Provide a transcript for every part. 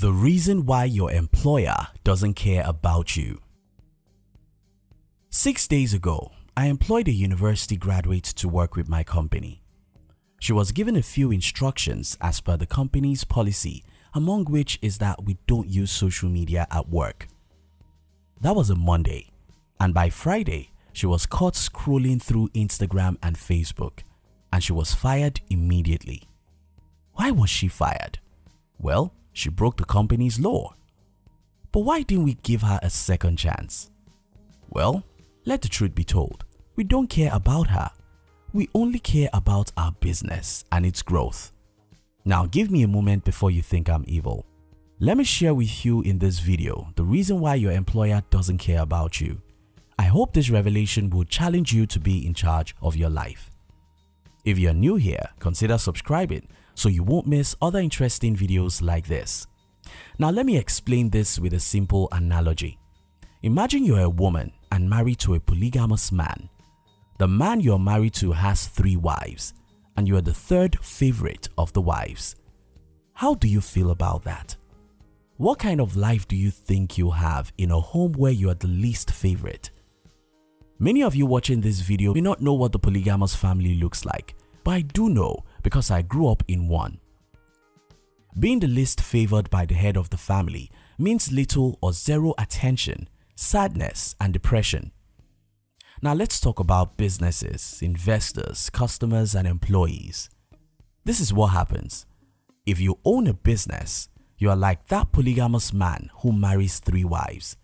The reason why your employer doesn't care about you. Six days ago, I employed a university graduate to work with my company. She was given a few instructions as per the company's policy among which is that we don't use social media at work. That was a Monday and by Friday she was caught scrolling through Instagram and Facebook and she was fired immediately. Why was she fired? Well, she broke the company's law. But why didn't we give her a second chance? Well, let the truth be told, we don't care about her. We only care about our business and its growth. Now give me a moment before you think I'm evil. Let me share with you in this video the reason why your employer doesn't care about you. I hope this revelation will challenge you to be in charge of your life. If you're new here, consider subscribing so you won't miss other interesting videos like this. Now let me explain this with a simple analogy. Imagine you're a woman and married to a polygamous man. The man you're married to has three wives and you are the third favorite of the wives. How do you feel about that? What kind of life do you think you'll have in a home where you are the least favorite? Many of you watching this video may not know what the polygamous family looks like, but I do know because I grew up in one. Being the least favored by the head of the family means little or zero attention, sadness and depression. Now let's talk about businesses, investors, customers and employees. This is what happens. If you own a business, you are like that polygamous man who marries three wives.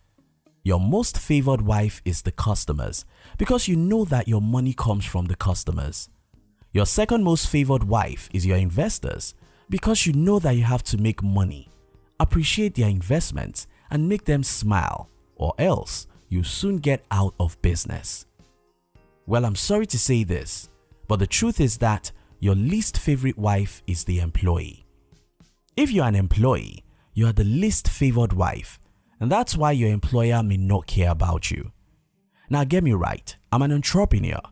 Your most favored wife is the customers because you know that your money comes from the customers. Your second most favored wife is your investors because you know that you have to make money, appreciate their investments and make them smile or else you soon get out of business. Well, I'm sorry to say this, but the truth is that your least favorite wife is the employee. If you're an employee, you are the least favored wife and that's why your employer may not care about you. Now get me right, I'm an entrepreneur.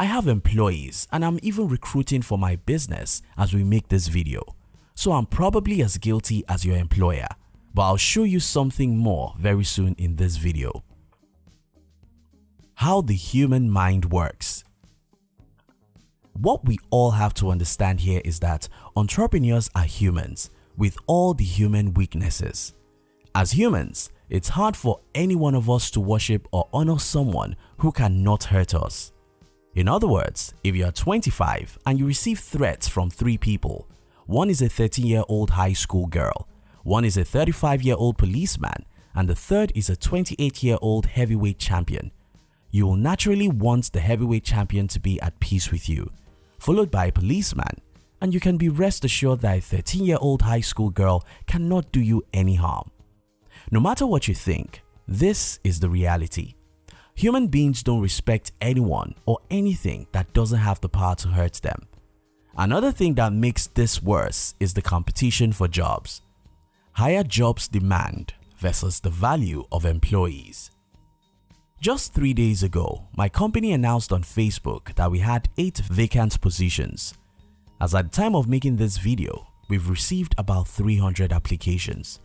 I have employees and I'm even recruiting for my business as we make this video. So I'm probably as guilty as your employer, but I'll show you something more very soon in this video. How the human mind works What we all have to understand here is that entrepreneurs are humans with all the human weaknesses. As humans, it's hard for any one of us to worship or honor someone who cannot hurt us. In other words, if you are 25 and you receive threats from three people, one is a 13-year-old high school girl, one is a 35-year-old policeman, and the third is a 28-year-old heavyweight champion. You will naturally want the heavyweight champion to be at peace with you, followed by a policeman, and you can be rest assured that a 13-year-old high school girl cannot do you any harm. No matter what you think, this is the reality. Human beings don't respect anyone or anything that doesn't have the power to hurt them. Another thing that makes this worse is the competition for jobs. Higher jobs demand versus the value of employees. Just three days ago, my company announced on Facebook that we had 8 vacant positions. As at the time of making this video, we've received about 300 applications.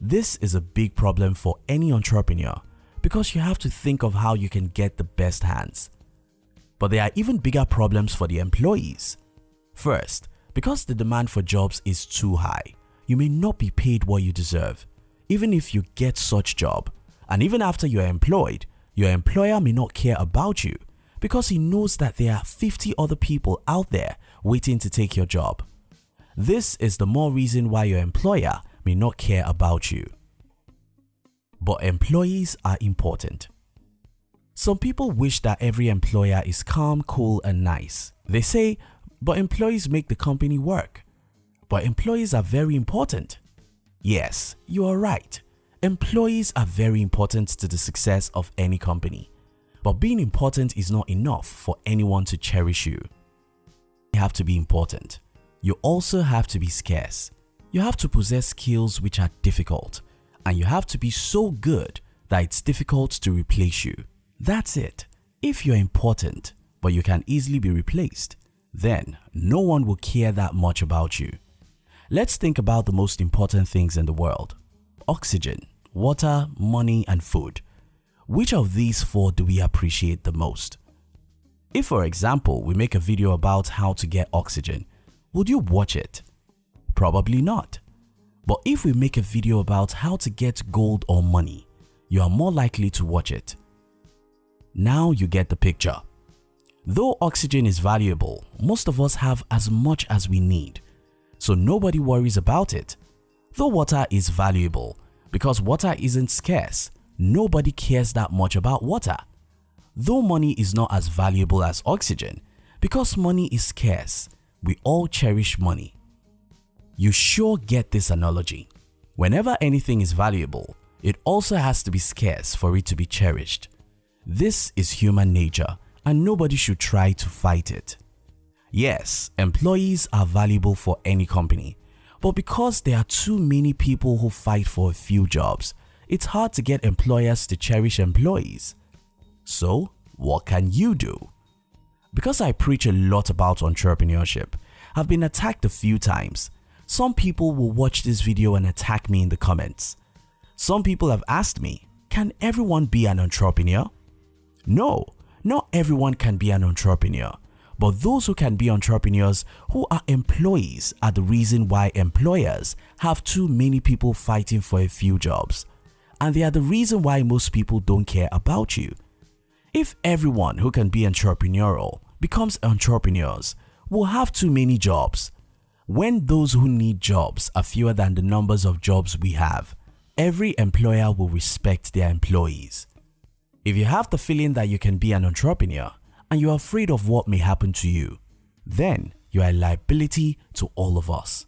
This is a big problem for any entrepreneur because you have to think of how you can get the best hands. But there are even bigger problems for the employees. First, because the demand for jobs is too high, you may not be paid what you deserve even if you get such job and even after you are employed, your employer may not care about you because he knows that there are 50 other people out there waiting to take your job. This is the more reason why your employer may not care about you. But employees are important. Some people wish that every employer is calm, cool and nice. They say, but employees make the company work. But employees are very important. Yes, you are right. Employees are very important to the success of any company. But being important is not enough for anyone to cherish you. You have to be important. You also have to be scarce. You have to possess skills which are difficult and you have to be so good that it's difficult to replace you. That's it. If you're important but you can easily be replaced, then no one will care that much about you. Let's think about the most important things in the world. Oxygen, water, money and food. Which of these four do we appreciate the most? If for example we make a video about how to get oxygen, would you watch it? Probably not. But if we make a video about how to get gold or money, you are more likely to watch it. Now you get the picture. Though oxygen is valuable, most of us have as much as we need, so nobody worries about it. Though water is valuable, because water isn't scarce, nobody cares that much about water. Though money is not as valuable as oxygen, because money is scarce, we all cherish money. You sure get this analogy. Whenever anything is valuable, it also has to be scarce for it to be cherished. This is human nature and nobody should try to fight it. Yes, employees are valuable for any company, but because there are too many people who fight for a few jobs, it's hard to get employers to cherish employees. So, what can you do? Because I preach a lot about entrepreneurship, I've been attacked a few times. Some people will watch this video and attack me in the comments. Some people have asked me, can everyone be an entrepreneur? No, not everyone can be an entrepreneur, but those who can be entrepreneurs who are employees are the reason why employers have too many people fighting for a few jobs. And they are the reason why most people don't care about you. If everyone who can be entrepreneurial becomes entrepreneurs, we'll have too many jobs. When those who need jobs are fewer than the numbers of jobs we have, every employer will respect their employees. If you have the feeling that you can be an entrepreneur and you are afraid of what may happen to you, then you are a liability to all of us.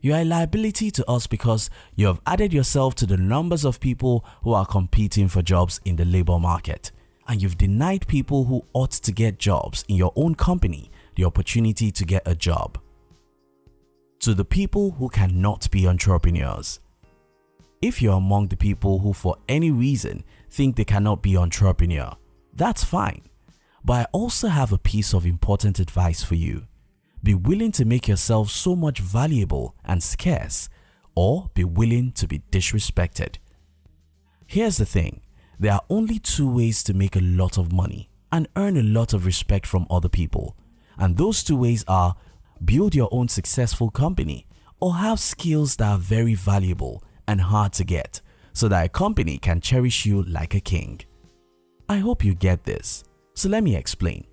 You are a liability to us because you have added yourself to the numbers of people who are competing for jobs in the labor market and you've denied people who ought to get jobs in your own company the opportunity to get a job. To the people who cannot be entrepreneurs, if you're among the people who for any reason think they cannot be entrepreneur, that's fine. But I also have a piece of important advice for you. Be willing to make yourself so much valuable and scarce or be willing to be disrespected. Here's the thing, there are only two ways to make a lot of money and earn a lot of respect from other people and those two ways are build your own successful company or have skills that are very valuable and hard to get so that a company can cherish you like a king. I hope you get this. So let me explain.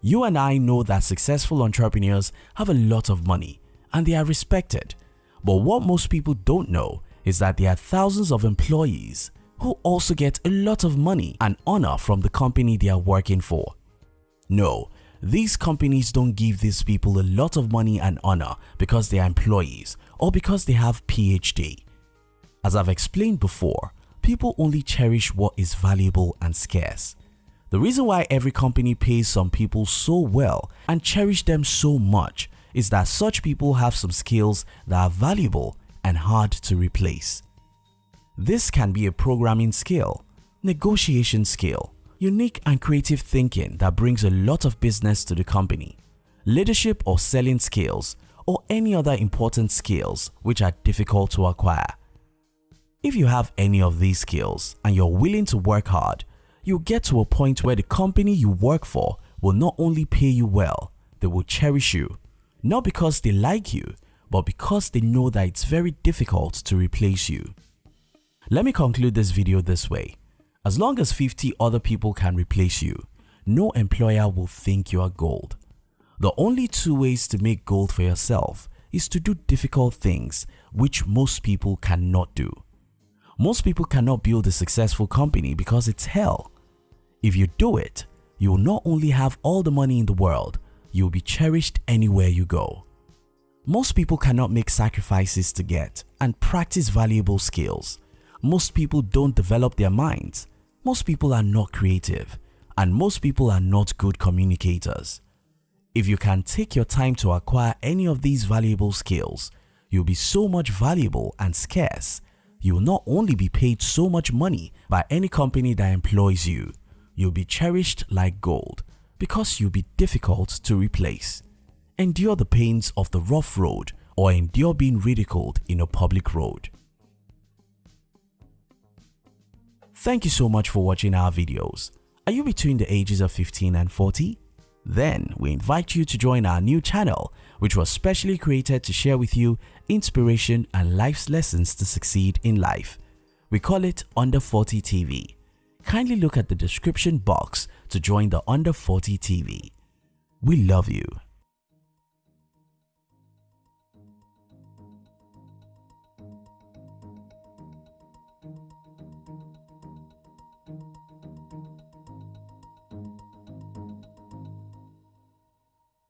You and I know that successful entrepreneurs have a lot of money and they are respected. But what most people don't know is that there are thousands of employees who also get a lot of money and honor from the company they are working for. No, these companies don't give these people a lot of money and honor because they are employees or because they have PhD. As I've explained before, people only cherish what is valuable and scarce. The reason why every company pays some people so well and cherish them so much is that such people have some skills that are valuable and hard to replace. This can be a programming skill, negotiation skill, unique and creative thinking that brings a lot of business to the company, leadership or selling skills, or any other important skills which are difficult to acquire. If you have any of these skills and you're willing to work hard, you'll get to a point where the company you work for will not only pay you well, they will cherish you. Not because they like you, but because they know that it's very difficult to replace you. Let me conclude this video this way. As long as 50 other people can replace you, no employer will think you are gold. The only two ways to make gold for yourself is to do difficult things which most people cannot do. Most people cannot build a successful company because it's hell. If you do it, you will not only have all the money in the world, you will be cherished anywhere you go. Most people cannot make sacrifices to get and practice valuable skills. Most people don't develop their minds. Most people are not creative and most people are not good communicators. If you can take your time to acquire any of these valuable skills, you'll be so much valuable and scarce you'll not only be paid so much money by any company that employs you, you'll be cherished like gold because you'll be difficult to replace. Endure the pains of the rough road or endure being ridiculed in a public road. Thank you so much for watching our videos. Are you between the ages of 15 and 40? Then we invite you to join our new channel which was specially created to share with you inspiration and life's lessons to succeed in life. We call it Under 40 TV. Kindly look at the description box to join the Under 40 TV. We love you.